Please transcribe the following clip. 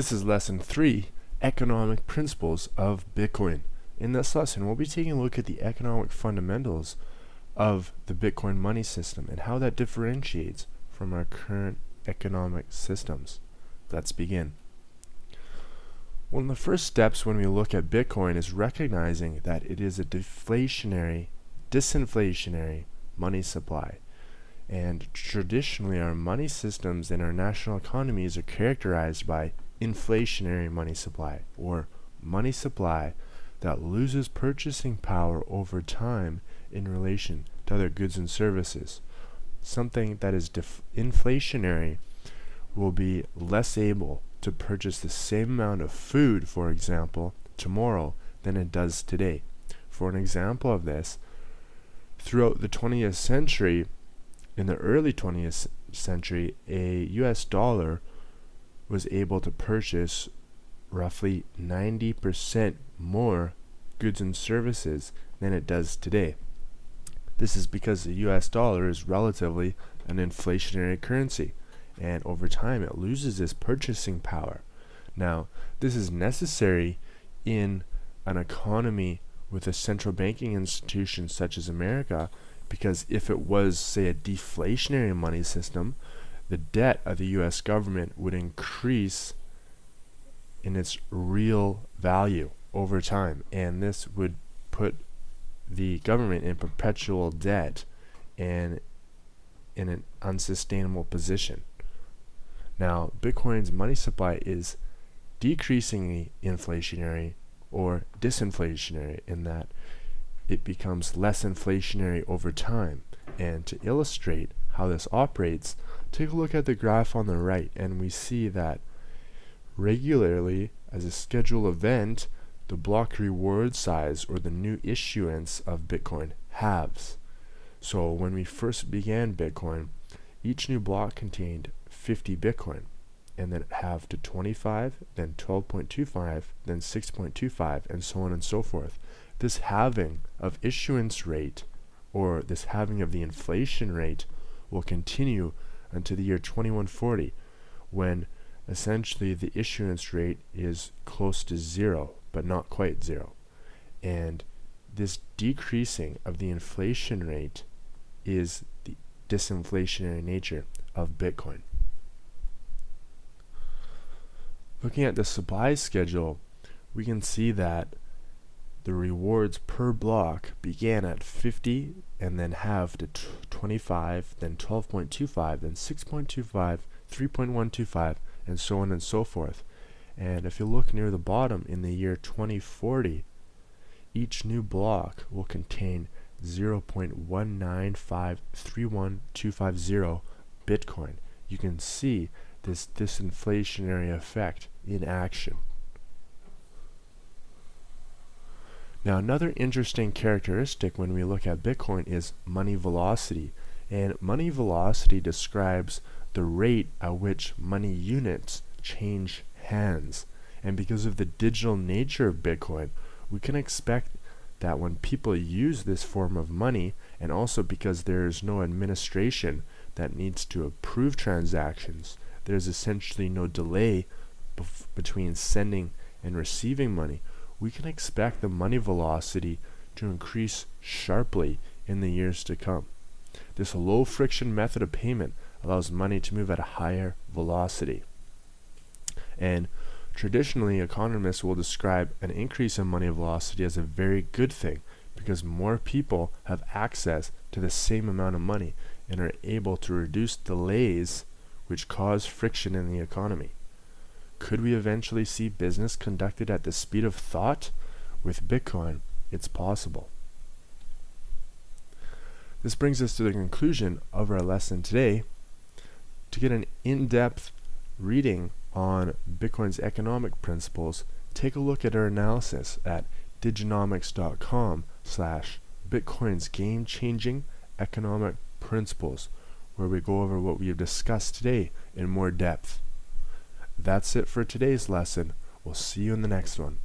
This is lesson 3, Economic Principles of Bitcoin. In this lesson, we'll be taking a look at the economic fundamentals of the Bitcoin money system and how that differentiates from our current economic systems. Let's begin. One of the first steps when we look at Bitcoin is recognizing that it is a deflationary, disinflationary money supply. And traditionally, our money systems and our national economies are characterized by inflationary money supply, or money supply that loses purchasing power over time in relation to other goods and services. Something that is inflationary will be less able to purchase the same amount of food, for example, tomorrow than it does today. For an example of this, throughout the 20th century, in the early 20th century, a US dollar was able to purchase roughly 90% more goods and services than it does today. This is because the US dollar is relatively an inflationary currency and over time it loses its purchasing power. Now, this is necessary in an economy with a central banking institution such as America because if it was, say, a deflationary money system, the debt of the US government would increase in its real value over time and this would put the government in perpetual debt and in an unsustainable position. Now, Bitcoin's money supply is decreasingly inflationary or disinflationary in that it becomes less inflationary over time. And to illustrate how this operates, take a look at the graph on the right and we see that regularly as a scheduled event the block reward size or the new issuance of Bitcoin halves. So when we first began Bitcoin, each new block contained 50 Bitcoin and then it halved to 25, then 12.25, then 6.25, and so on and so forth. This halving of issuance rate, or this halving of the inflation rate, will continue until the year 2140 when essentially the issuance rate is close to zero but not quite zero and this decreasing of the inflation rate is the disinflationary nature of Bitcoin. Looking at the supply schedule, we can see that the rewards per block began at 50 and then halved to 25, then 12.25, then 6.25, 3.125, and so on and so forth. And if you look near the bottom in the year 2040, each new block will contain 0.1953150 Bitcoin. You can see this disinflationary effect in action. Now another interesting characteristic when we look at Bitcoin is money velocity. And money velocity describes the rate at which money units change hands. And because of the digital nature of Bitcoin, we can expect that when people use this form of money, and also because there is no administration that needs to approve transactions, there's essentially no delay between sending and receiving money, we can expect the money velocity to increase sharply in the years to come. This low friction method of payment allows money to move at a higher velocity. And traditionally, economists will describe an increase in money velocity as a very good thing because more people have access to the same amount of money and are able to reduce delays which cause friction in the economy. Could we eventually see business conducted at the speed of thought? With Bitcoin, it's possible. This brings us to the conclusion of our lesson today. To get an in-depth reading on Bitcoin's economic principles, take a look at our analysis at diginomics.com slash Bitcoin's game-changing economic principles, where we go over what we have discussed today in more depth. That's it for today's lesson. We'll see you in the next one.